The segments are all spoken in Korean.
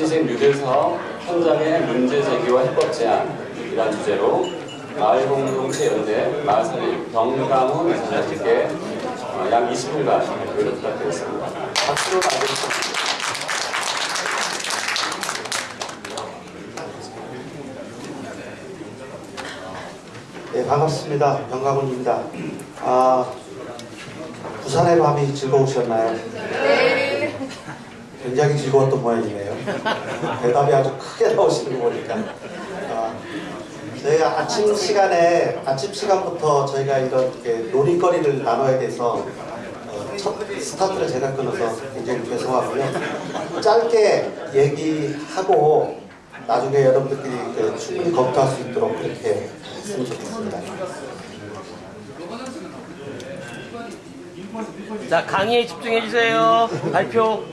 시신 뉴딜 사업 현장의 문제 제기와 해법 제안이란 주제로 마을 공동체 연대 마을 살림 병강훈 이사장님께 어, 약 20분간 발표를 부탁드리겠습니다. 박수로 맞아주십시오. 네, 반갑습니다. 병가군입니다. 아, 부산의 밤이 즐거우셨나요? 네. 굉장히 즐거웠던 모양이네요. 대답이 아주 크게 나오시는 거 보니까. 아, 저희가 아침 시간에, 아침 시간부터 저희가 이런 놀이거리를 나눠야 돼서 어, 첫 스타트를 제가 끊어서 굉장히 죄송하고요. 짧게 얘기하고 나중에 여러분들끼리 그 충분히 검토할 수 있도록 그렇게 했으면 좋겠습니다. 자 강의에 집중해 주세요. 발표.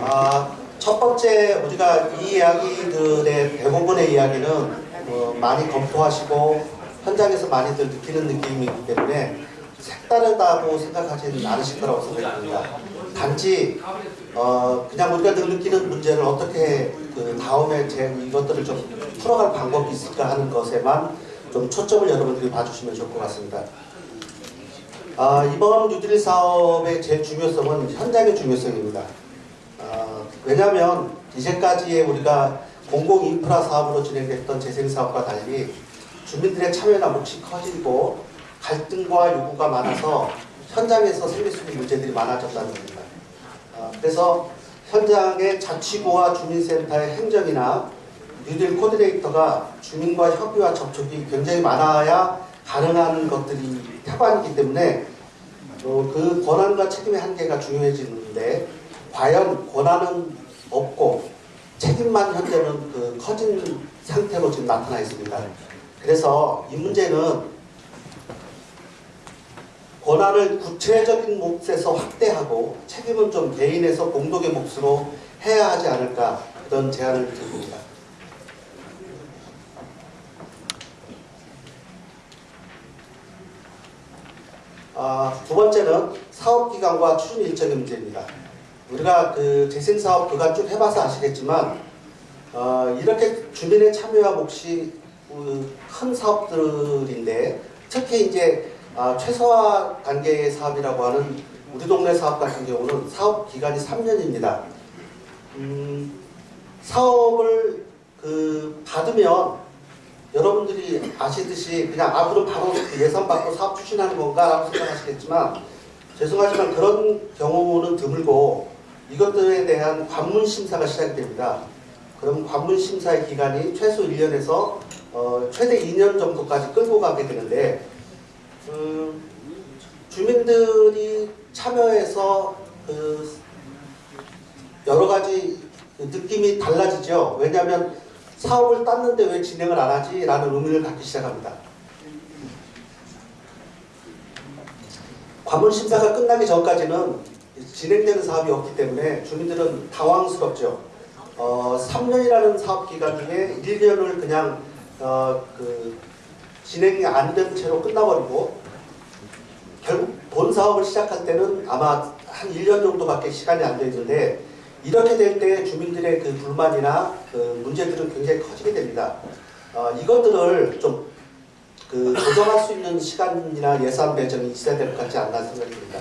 아, 첫 번째 우리가 이 이야기들의 대부분의 이야기는 어, 많이 검토하시고 현장에서 많이들 느끼는 느낌이기 때문에 색다르다고 생각하지는 않으실 거라고 생각합니다. 단지 어, 그냥 우리가 늘 느끼는 문제를 어떻게 그 다음에 제 이것들을 좀 풀어갈 방법이 있을까 하는 것에만 좀 초점을 여러분들이 봐주시면 좋을 것 같습니다. 아, 이번 뉴딜 사업의 제 중요성은 현장의 중요성입니다. 아, 왜냐하면 이제까지의 우리가 공공 인프라 사업으로 진행됐던 재생 사업과 달리 주민들의 참여나 몫이 커지고 갈등과 요구가 많아서 현장에서 생길 수 있는 문제들이 많아졌다는 겁니다. 아, 그래서 현장의 자치구와 주민센터의 행정이나 뉴딜 코디네이터가 주민과 협의와 접촉이 굉장히 많아야 가능한 것들이 태반이기 때문에 어, 그 권한과 책임의 한계가 중요해지는데 과연 권한은 없고 책임만 현재는 그 커진 상태로 지금 나타나 있습니다. 그래서 이 문제는 권한을 구체적인 몫에서 확대하고 책임은 좀 개인에서 공동의 몫으로 해야 하지 않을까 그런 제안을 드립니다. 아, 두 번째는 사업기간과 추진 일정의 문제입니다. 우리가 그 재생사업 그간 쭉 해봐서 아시겠지만 어, 이렇게 주민의 참여와 몫이 그큰 사업들인데 특히 이제 아, 최소화 단계의 사업이라고 하는 우리 동네 사업 같은 경우는 사업 기간이 3년입니다. 음, 사업을 그 받으면 여러분들이 아시듯이 그냥 앞으로 바로 예산 받고 사업 추진하는 건가라고 생각하시겠지만 죄송하지만 그런 경우는 드물고 이것들에 대한 관문 심사가 시작됩니다. 그럼 관문 심사의 기간이 최소 1년에서 어, 최대 2년 정도까지 끌고 가게 되는데 음, 주민들이 참여해서 그 여러 가지 그 느낌이 달라지죠. 왜냐하면 사업을 땄는데 왜 진행을 안 하지? 라는 의문을 갖기 시작합니다. 관문 심사가 끝나기 전까지는 진행되는 사업이 없기 때문에 주민들은 당황스럽죠. 어, 3년이라는 사업 기간 중에 1년을 그냥 어, 그 진행이 안 된 채로 끝나버리고 결국 본 사업을 시작할 때는 아마 한 1년 정도밖에 시간이 안 되는데 이렇게 될 때 주민들의 그 불만이나 그 문제들은 굉장히 커지게 됩니다. 어, 이것들을 좀 그 조정할 수 있는 시간이나 예산 배정이 있어야 될 것 같지 않나 생각이 듭니다.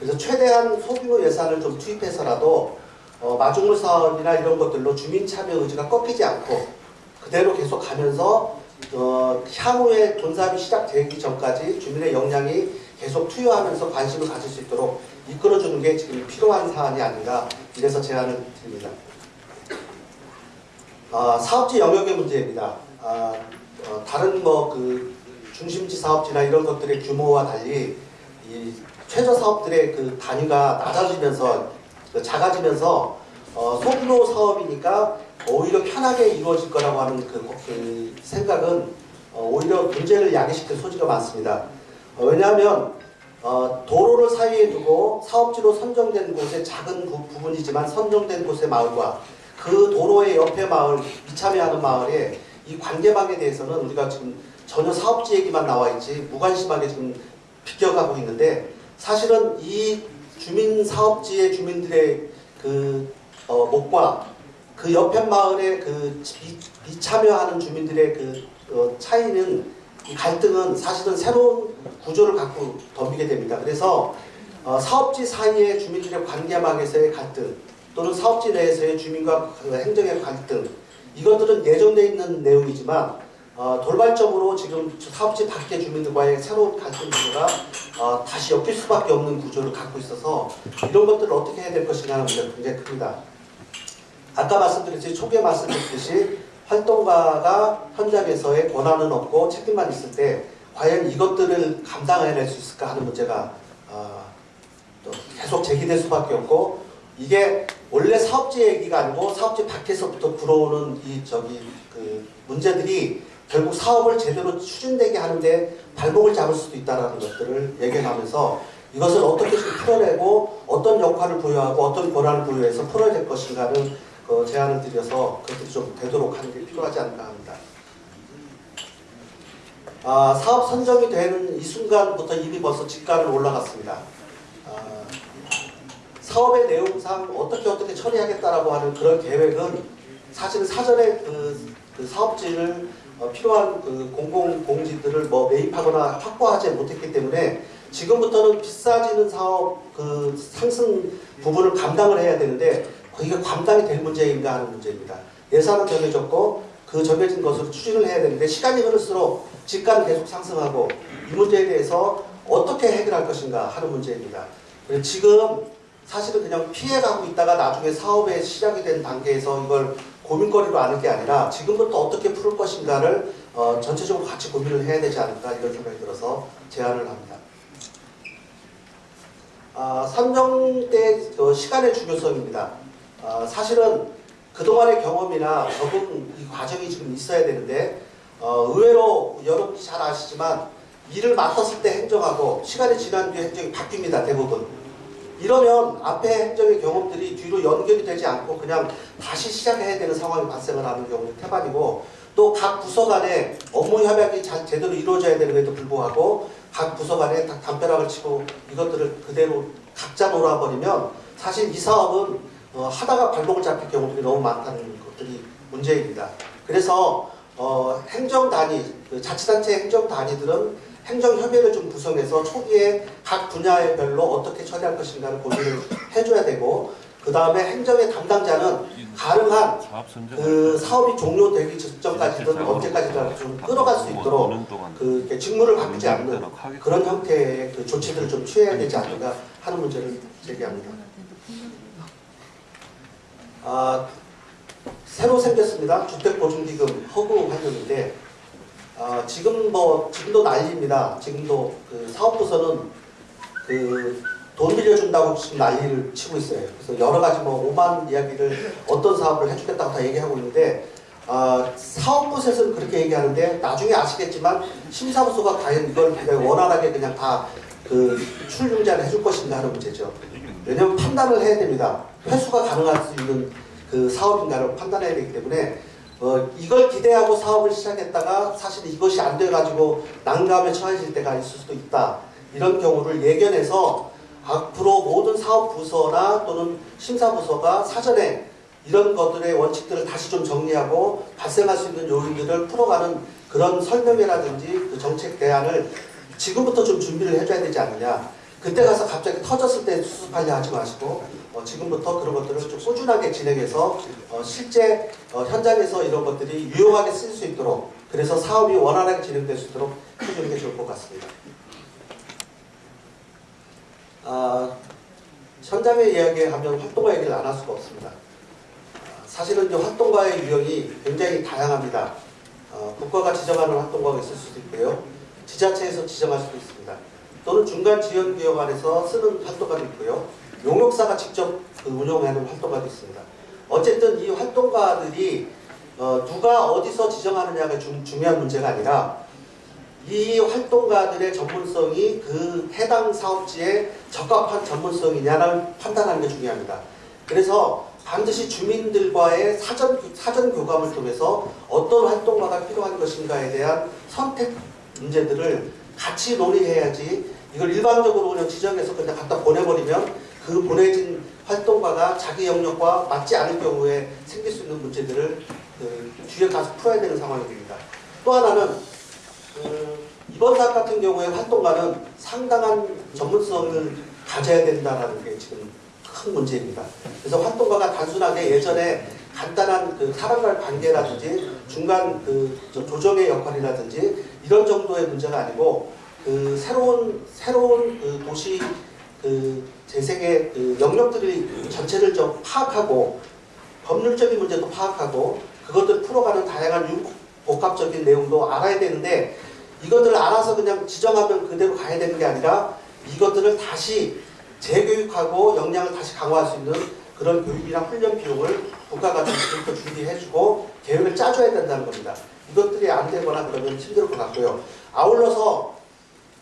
그래서 최대한 소규모 예산을 좀 투입해서라도 어, 마중물 사업이나 이런 것들로 주민 참여 의지가 꺾이지 않고 그대로 계속 가면서 어, 향후에 돈사업이 시작되기 전까지 주민의 역량이 계속 투여하면서 관심을 가질 수 있도록 이끌어주는 게 지금 필요한 사안이 아닌가 이래서 제안을 드립니다. 아, 사업지 영역의 문제입니다. 아, 어, 다른 뭐 그 중심지 사업지나 이런 것들의 규모와 달리 이 최저 사업들의 그 단위가 낮아지면서 그 작아지면서 어, 소규모 사업이니까 오히려 편하게 이루어질 거라고 하는 그, 그 생각은 어, 오히려 문제를 야기시킬 소지가 많습니다. 어, 왜냐하면 어, 도로를 사이에 두고 사업지로 선정된 곳의 작은 부, 부분이지만 선정된 곳의 마을과 그 도로의 옆에 마을, 이참여하는 마을의 이 관계망에 대해서는 우리가 지금 전혀 사업지 얘기만 나와 있지 무관심하게 지금 비껴가고 있는데 사실은 이 주민 사업지의 주민들의 그 어, 목과 그 옆에 마을의 그 비, 비참여하는 주민들의 그 어, 차이는 이 갈등은 사실은 새로운 구조를 갖고 덤비게 됩니다. 그래서 어, 사업지 사이의 주민들의 관계망에서의 갈등 또는 사업지 내에서의 주민과 그 행정의 갈등 이것들은 예정되어 있는 내용이지만 어, 돌발적으로 지금 사업지 밖의 주민들과의 새로운 갈등 구조가 어, 다시 엮일 수밖에 없는 구조를 갖고 있어서 이런 것들을 어떻게 해야 될 것인가 하는 문제가 굉장히 큽니다. 아까 말씀드렸듯이 초기에 말씀드렸듯이 활동가가 현장에서의 권한은 없고 책임만 있을 때 과연 이것들을 감당해낼 수 있을까 하는 문제가 어, 또 계속 제기될 수밖에 없고 이게 원래 사업지 얘기가 아니고 사업지 밖에서부터 불어오는 이 저기 그 문제들이 결국 사업을 제대로 추진되게 하는데 발목을 잡을 수도 있다는 것들을 얘기하면서 이것을 어떻게 좀 풀어내고 어떤 역할을 부여하고 어떤 권한을 부여해서 풀어야 될 것인가를 그 제안을 드려서 그것들이 좀 되도록 하는 게 필요하지 않을까 합니다. 아, 사업 선정이 되는 이 순간부터 이미 벌써 직가는 올라갔습니다. 아, 사업의 내용상 어떻게 어떻게 처리하겠다라고 하는 그런 계획은 사실 사전에 그, 그 사업지를 어, 필요한 그 공공 공지들을 뭐 매입하거나 확보하지 못했기 때문에 지금부터는 비싸지는 사업 그 상승 부분을 감당을 해야 되는데 그게 감당이 될 문제인가 하는 문제입니다. 예산은 정해졌고 그 정해진 것으로 추진을 해야 되는데 시간이 흐를수록 집가는 계속 상승하고 이 문제에 대해서 어떻게 해결할 것인가 하는 문제입니다. 그래서 지금 사실은 그냥 피해가고 있다가 나중에 사업에 시작이 된 단계에서 이걸 고민거리로 하는 게 아니라 지금부터 어떻게 풀 것인가를 어, 전체적으로 같이 고민을 해야 되지 않을까 이런 생각이 들어서 제안을 합니다. 아, 삼정 때 어, 시간의 중요성입니다. 아, 사실은 그동안의 경험이나 적응 이 과정이 지금 있어야 되는데 어, 의외로 여러분이 잘 아시지만 일을 맡았을 때 행정하고 시간이 지난 뒤에 행정이 바뀝니다 대부분. 이러면 앞에 행정의 경험들이 뒤로 연결이 되지 않고 그냥 다시 시작해야 되는 상황이 발생을 하는 경우는 태반이고 또 각 부서 간에 업무 협약이 잘 제대로 이루어져야 되는데도 불구하고 각 부서 간에 다 담벼락을 치고 이것들을 그대로 각자 놀아버리면 사실 이 사업은 어, 하다가 발목을 잡힐 경우들이 너무 많다는 것들이 문제입니다. 그래서 어, 행정 단위, 그 자치단체 행정 단위들은 행정협의를 좀 구성해서 초기에 각 분야의 별로 어떻게 처리할 것인가를 고민을 해줘야 되고 그 다음에 행정의 담당자는 가능한 그 사업이 종료되기 직전까지든 언제까지든 좀 끌어갈 수 있도록 그 직무를 바꾸지 않는 그런 형태의 그 조치들을 좀 취해야 되지 않는가 하는 문제를 제기합니다. 아, 새로 생겼습니다. 주택보증기금 허구 활동인데 아, 지금 뭐 지금도 난리입니다. 지금도 그 사업부서는 그 돈 빌려준다고 지금 난리를 치고 있어요. 그래서 여러 가지 뭐 오만 이야기를 어떤 사업을 해주겠다고 다 얘기하고 있는데 아, 사업부서에서는 그렇게 얘기하는데 나중에 아시겠지만 심사부서가 과연 이걸 그냥 원활하게 그냥 다 그 출융자를 해줄 것인가 하는 문제죠. 왜냐하면 판단을 해야 됩니다. 회수가 가능할 수 있는 그 사업인가를 판단해야 되기 때문에 어, 이걸 기대하고 사업을 시작했다가 사실 이것이 안 돼가지고 난감에 처해질 때가 있을 수도 있다. 이런 경우를 예견해서 앞으로 모든 사업부서나 또는 심사부서가 사전에 이런 것들의 원칙들을 다시 좀 정리하고 발생할 수 있는 요인들을 풀어가는 그런 설명회라든지 그 정책 대안을 지금부터 좀 준비를 해줘야 되지 않느냐. 그때 가서 갑자기 터졌을 때 수습하려 하지 마시고 어, 지금부터 그런 것들을 좀 꾸준하게 진행해서 어, 실제 어, 현장에서 이런 것들이 유용하게 쓸 수 있도록 그래서 사업이 원활하게 진행될 수 있도록 해주는 게 좋을 것 같습니다. 아, 현장의 이야기하면 활동가 얘기를 안 할 수가 없습니다. 아, 사실은 이제 활동가의 유형이 굉장히 다양합니다. 어, 국가가 지정하는 활동가가 있을 수도 있고요. 지자체에서 지정할 수도 있습니다. 또는 중간 지원 기업 안에서 쓰는 활동가도 있고요. 용역사가 직접 그 운영하는 활동가도 있습니다. 어쨌든 이 활동가들이 어, 누가 어디서 지정하느냐가 중, 중요한 문제가 아니라 이 활동가들의 전문성이 그 해당 사업지에 적합한 전문성이냐를 판단하는 게 중요합니다. 그래서 반드시 주민들과의 사전, 사전 교감을 통해서 어떤 활동가가 필요한 것인가에 대한 선택 문제들을 같이 논의해야지 이걸 일방적으로 그냥 지정해서 그냥 갖다 보내버리면 그 보내진 활동가가 자기 영역과 맞지 않을 경우에 생길 수 있는 문제들을 그 뒤에 가서 풀어야 되는 상황이 됩니다. 또 하나는 그 이번 사업 같은 경우에 활동가는 상당한 전문성을 가져야 된다는 게 지금 큰 문제입니다. 그래서 활동가가 단순하게 예전에 간단한 그 사람과의 관계라든지 중간 그 조정의 역할이라든지 이런 정도의 문제가 아니고 그 새로운 새로운 그 도시 그 재생의 그 영역들이 전체를 좀 파악하고 법률적인 문제도 파악하고 그것들 풀어가는 다양한 융- 복합적인 내용도 알아야 되는데 이것들을 알아서 그냥 지정하면 그대로 가야 되는 게 아니라 이것들을 다시 재교육하고 역량을 다시 강화할 수 있는 그런 교육이나 훈련 비용을 국가가 좀 지금부터 준비해주고 계획을 짜줘야 된다는 겁니다. 이것들이 안 되거나 그러면 힘들 것 같고요. 아울러서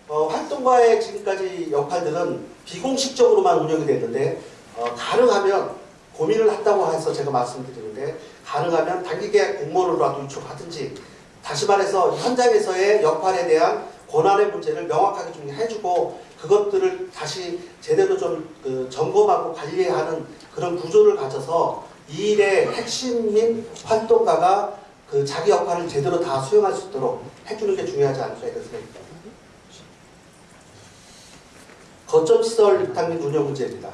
어, 활동가의 지금까지 역할들은 비공식적으로만 운영이 됐는데 어, 가능하면 고민을 한다고 해서 제가 말씀드리는데 가능하면 단기계약 공모로라도 유촉하든지 다시 말해서 현장에서의 역할에 대한 권한의 문제를 명확하게 좀 해주고 그것들을 다시 제대로 좀 그 점검하고 관리하는 그런 구조를 가져서 이 일의 핵심인 활동가가 그 자기 역할을 제대로 다 수행할 수 있도록 해주는 게 중요하지 않을까 이런 생각이 듭니다. 거점시설 입탁 및 운영 문제입니다.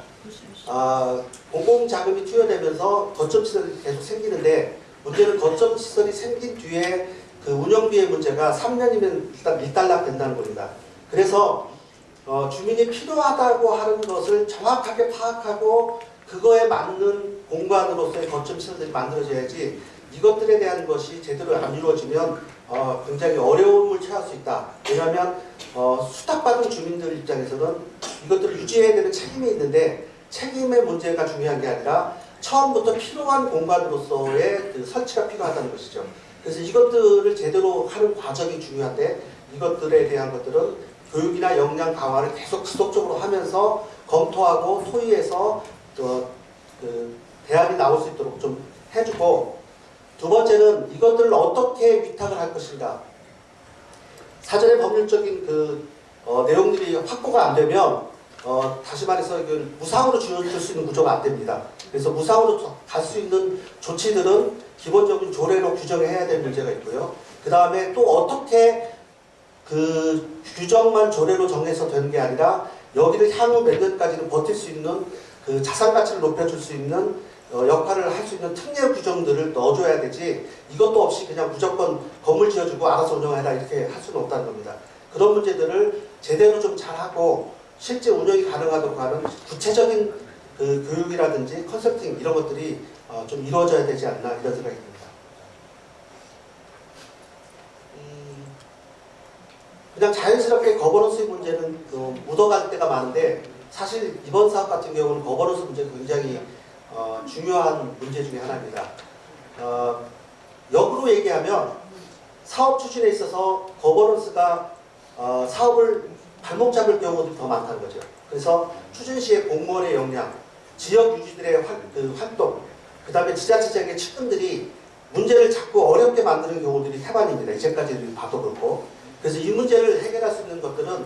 아, 공공자금이 투여되면서 거점시설이 계속 생기는데 문제는 거점시설이 생긴 뒤에 그 운영비의 문제가 3년이면 일단 밀달락 된다는 겁니다. 그래서 어, 주민이 필요하다고 하는 것을 정확하게 파악하고 그거에 맞는 공간으로서의 거점 시설들이 만들어져야지 이것들에 대한 것이 제대로 안 이루어지면 어, 굉장히 어려움을 처할 수 있다. 왜냐하면 어, 수탁받은 주민들 입장에서는 이것들을 유지해야 되는 책임이 있는데 책임의 문제가 중요한 게 아니라 처음부터 필요한 공간으로서의 그 설치가 필요하다는 것이죠. 그래서 이것들을 제대로 하는 과정이 중요한데 이것들에 대한 것들은 교육이나 역량 강화를 계속 지속적으로 하면서 검토하고 토의해서 어, 그 대안이 나올 수 있도록 좀 해주고 두 번째는 이것들을 어떻게 위탁을 할 것인가 사전에 법률적인 그 어, 내용들이 확보가 안 되면 어, 다시 말해서 이건 무상으로 줄수 있는 구조가 안 됩니다. 그래서 무상으로 갈 수 있는 조치들은 기본적인 조례로 규정해야 될 문제가 있고요. 그 다음에 또 어떻게 그 규정만 조례로 정해서 되는 게 아니라 여기를 향후 몇 년까지는 버틸 수 있는 그 자산 가치를 높여줄 수 있는 어, 역할을 할 수 있는 특례 규정들을 넣어줘야 되지 이것도 없이 그냥 무조건 건물 지어주고 알아서 운영해라 이렇게 할 수는 없다는 겁니다. 그런 문제들을 제대로 좀 잘하고 실제 운영이 가능하도록 하는 구체적인 그 교육이라든지 컨설팅 이런 것들이 어, 좀 이루어져야 되지 않나 이런 생각이 듭니다. 음, 그냥 자연스럽게 거버넌스 문제는 그 묻어갈 때가 많은데 사실 이번 사업 같은 경우는 거버넌스 문제가 굉장히 어, 중요한 문제 중에 하나입니다. 어, 역으로 얘기하면 사업 추진에 있어서 거버넌스가 어, 사업을 발목 잡을 경우도 더 많다는 거죠. 그래서 추진 시의 공무원의 역량, 지역 유지들의 활, 그 활동, 그 다음에 지자체장의 측근들이 문제를 자꾸 어렵게 만드는 경우들이 태반입니다. 이제까지 봐도 그렇고. 그래서 이 문제를 해결할 수 있는 것들은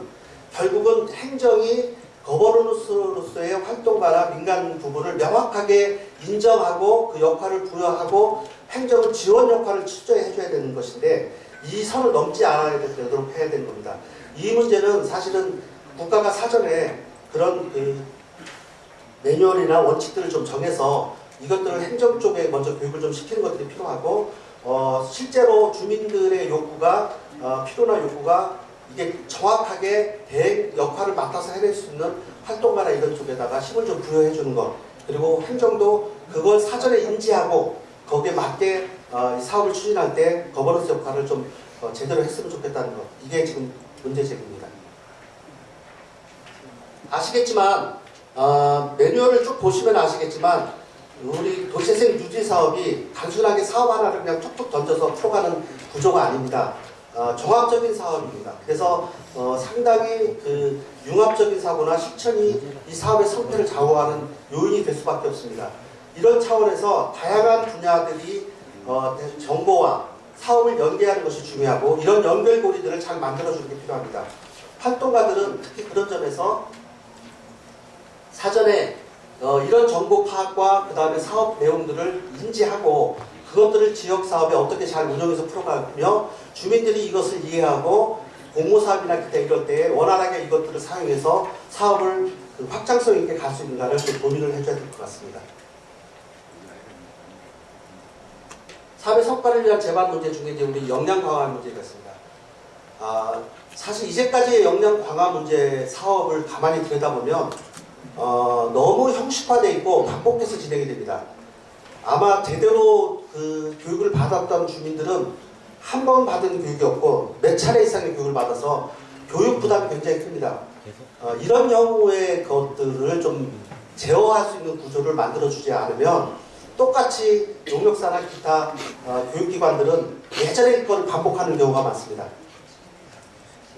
결국은 행정이 거버넌스로서의 활동가나 민간 부분을 명확하게 인정하고 그 역할을 부여하고 행정은 지원 역할을 출저해 줘야 되는 것인데 이 선을 넘지 않아야 되도록 해야 되는 겁니다. 이 문제는 사실은 국가가 사전에 그런 그 매뉴얼이나 원칙들을 좀 정해서 이것들을 행정 쪽에 먼저 교육을 좀 시키는 것들이 필요하고 어, 실제로 주민들의 요구가 어, 필요나 요구가 이게 정확하게 대행 역할을 맡아서 해낼 수 있는 활동가나 이런 쪽에다가 힘을 좀 부여해 주는 것 그리고 행정도 그걸 사전에 인지하고 거기에 맞게 어, 이 사업을 추진할 때 거버넌스 역할을 좀 어, 제대로 했으면 좋겠다는 것 이게 지금 문제제기입니다. 아시겠지만 어, 매뉴얼을 쭉 보시면 아시겠지만 우리 도시재생 유지 사업이 단순하게 사업 하나를 그냥 툭툭 던져서 풀어가는 구조가 아닙니다. 어, 종합적인 사업입니다. 그래서 어, 상당히 그 융합적인 사고나 실천이 이 사업의 성패를 좌우하는 요인이 될 수밖에 없습니다. 이런 차원에서 다양한 분야들이 어, 정보와 사업을 연계하는 것이 중요하고 이런 연결고리들을 잘 만들어주는 게 필요합니다. 활동가들은 특히 그런 점에서 사전에 어, 이런 정보 파악과 그 다음에 사업 내용들을 인지하고 그것들을 지역 사업에 어떻게 잘 운영해서 풀어가며 주민들이 이것을 이해하고 공모사업이나 기타 이럴 때 원활하게 이것들을 사용해서 사업을 그 확장성 있게 갈 수 있는가를 좀 고민을 해줘야 될 것 같습니다. 사회 성과를 위한 재반 문제 중에 이제 우리 역량 강화 문제가 있습니다. 아, 사실 이제까지의 역량 강화 문제 사업을 가만히 들여다보면 어, 너무 형식화되어 있고 반복해서 진행이 됩니다. 아마 제대로 그 교육을 받았던 주민들은 한 번 받은 교육이 없고 몇 차례 이상의 교육을 받아서 교육 부담이 굉장히 큽니다. 어, 이런 경우의 것들을 좀 제어할 수 있는 구조를 만들어주지 않으면 똑같이 용역사나 기타 어, 교육기관들은 예전의 걸 반복하는 경우가 많습니다.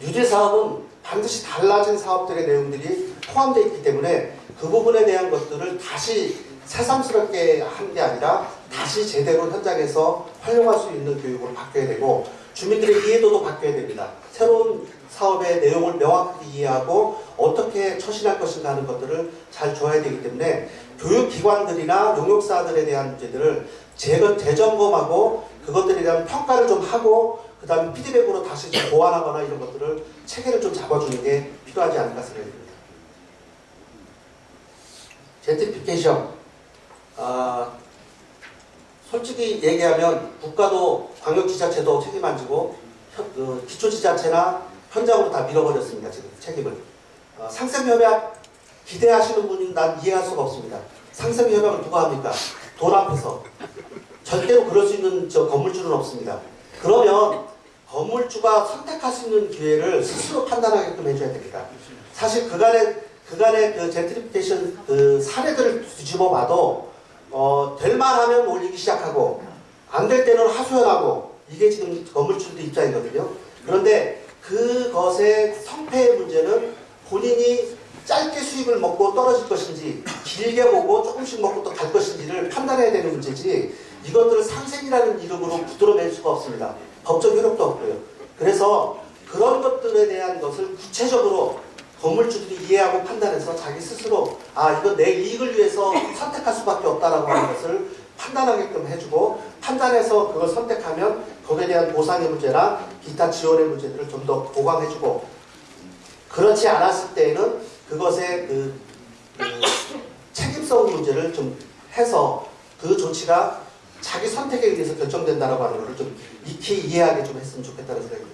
뉴딜 사업은 반드시 달라진 사업들의 내용들이 포함되어 있기 때문에 그 부분에 대한 것들을 다시 새삼스럽게 한 게 아니라 다시 제대로 현장에서 활용할 수 있는 교육으로 바뀌어야 되고 주민들의 이해도도 바뀌어야 됩니다. 새로운 사업의 내용을 명확하게 이해하고 어떻게 처신할 것인가 하는 것들을 잘 줘야 되기 때문에 교육기관들이나 용역사들에 대한 문제들을 재점검하고 그것들에 대한 평가를 좀 하고 그 다음에 피드백으로 다시 좀 보완하거나 이런 것들을 체계를 좀 잡아주는 게 필요하지 않을까 생각이 듭니다. 젠트리피케이션 아, 솔직히 얘기하면 국가도 광역지자체도 책임 안 지고 현- 그 기초지자체나 현장으로 다 밀어버렸습니다. 지금 책임을. 어, 상생협약 기대하시는 분은 난 이해할 수가 없습니다. 상생협약을 누가 합니까? 돈 앞에서. 절대로 그럴 수 있는 저 건물주는 없습니다. 그러면 건물주가 선택할 수 있는 기회를 스스로 판단하게끔 해줘야 됩니다. 사실 그간의 그간의 그 젠트리피케이션 그 사례들을 뒤집어 봐도 어, 될 만하면 올리기 시작하고 안 될 때는 하소연하고 이게 지금 건물주들 입장이거든요. 그런데 그것의 성패의 문제는 본인이 짧게 수익을 먹고 떨어질 것인지 길게 보고 조금씩 먹고 또 갈 것인지를 판단해야 되는 문제지 이것들을 상생이라는 이름으로 부드러낼 수가 없습니다. 법적 효력도 없고요. 그래서 그런 것들에 대한 것을 구체적으로 건물주들이 이해하고 판단해서 자기 스스로 아 이거 내 이익을 위해서 선택할 수밖에 없다라고 하는 것을 판단하게끔 해주고 판단해서 그걸 선택하면 거기에 대한 보상의 문제나 기타 지원의 문제들을 좀 더 보강해주고 그렇지 않았을 때에는 그것의 그, 그 책임성 문제를 좀 해서 그 조치가 자기 선택에 의해서 결정된다라고 하는 것을 좀 익히 이해하게 좀 했으면 좋겠다는 생각이 듭니다.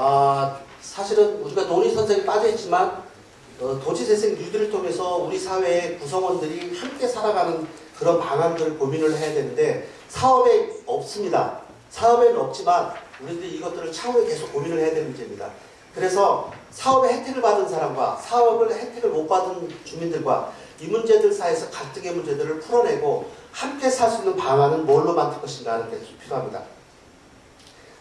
아, 사실은 우리가 논의 선생이 빠져있지만 어, 도시재생 뉴딜을 통해서 우리 사회의 구성원들이 함께 살아가는 그런 방안들을 고민을 해야 되는데 사업에 없습니다. 사업에는 없지만 우리들이 이것들을 차후에 계속 고민을 해야 되는 문제입니다. 그래서 사업의 혜택을 받은 사람과 사업을 혜택을 못 받은 주민들과 이 문제들 사이에서 갈등의 문제들을 풀어내고 함께 살 수 있는 방안은 뭘로 만들 것인가 하는 게 필요합니다.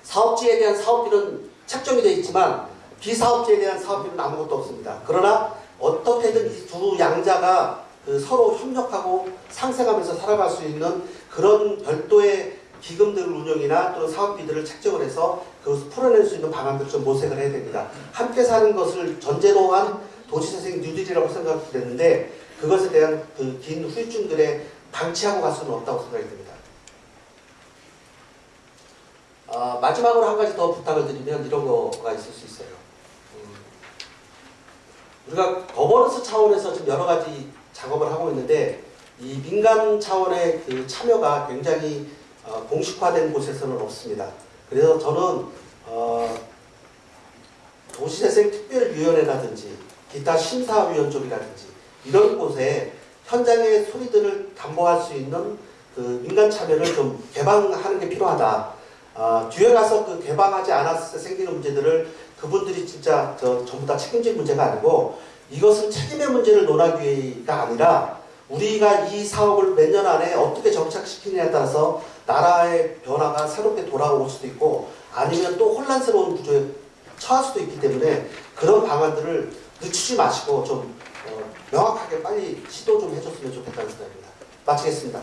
사업지에 대한 사업비는 책정이 되어 있지만 비사업지에 대한 사업비는 아무것도 없습니다. 그러나 어떻게든 이 두 양자가 그 서로 협력하고 상생하면서 살아갈 수 있는 그런 별도의 기금들 운영이나 또는 사업비들을 책정을 해서 그것을 풀어낼 수 있는 방안들을 좀 모색을 해야 됩니다. 함께 사는 것을 전제로 한 도시재생 뉴딜이라고 생각됐는데 그것에 대한 그 긴 후유증들에 방치하고 갈 수는 없다고 생각이 듭니다. 아, 마지막으로 한 가지 더 부탁을 드리면 이런 거가 있을 수 있어요. 음, 우리가 거버넌스 차원에서 지금 여러 가지 작업을 하고 있는데 이 민간 차원의 그 참여가 굉장히 어, 공식화된 곳에서는 없습니다. 그래서 저는 어, 도시재생 특별위원회라든지 기타 심사위원 쪽이라든지 이런 곳에 현장의 소리들을 담보할 수 있는 그 민간 참여를 좀 개방하는 게 필요하다. 아, 뒤에 가서 그 개방하지 않았을 때 생기는 문제들을 그분들이 진짜 저 전부 다 책임질 문제가 아니고 이것은 책임의 문제를 논하기가 아니라 우리가 이 사업을 몇 년 안에 어떻게 정착시키느냐에 따라서 나라의 변화가 새롭게 돌아올 수도 있고 아니면 또 혼란스러운 구조에 처할 수도 있기 때문에 그런 방안들을 늦추지 마시고 좀 어, 명확하게 빨리 시도 좀 해줬으면 좋겠다는 생각입니다. 마치겠습니다.